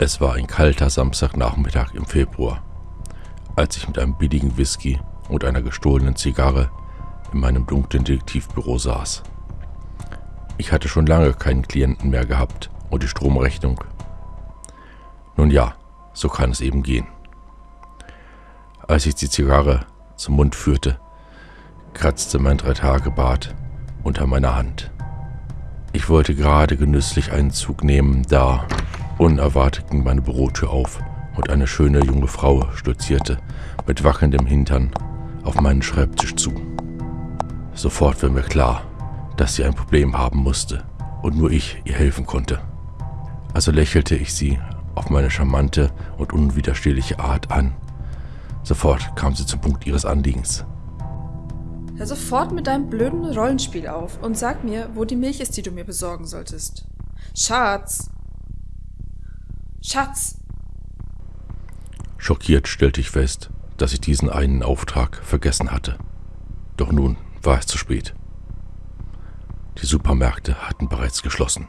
Es war ein kalter Samstagnachmittag im Februar, als ich mit einem billigen Whisky und einer gestohlenen Zigarre in meinem dunklen Detektivbüro saß. Ich hatte schon lange keinen Klienten mehr gehabt und die Stromrechnung. Nun ja, so kann es eben gehen. Als ich die Zigarre zum Mund führte, kratzte mein Dreitagebart unter meiner Hand. Ich wollte gerade genüsslich einen Zug nehmen, da unerwartet ging meine Bürotür auf und eine schöne junge Frau stolzierte mit wackelndem Hintern auf meinen Schreibtisch zu. Sofort war mir klar, dass sie ein Problem haben musste und nur ich ihr helfen konnte. Also lächelte ich sie auf meine charmante und unwiderstehliche Art an. Sofort kam sie zum Punkt ihres Anliegens. Hör sofort mit deinem blöden Rollenspiel auf und sag mir, wo die Milch ist, die du mir besorgen solltest. Schatz! Schatz! Schockiert stellte ich fest, dass ich diesen einen Auftrag vergessen hatte. Doch nun war es zu spät. Die Supermärkte hatten bereits geschlossen.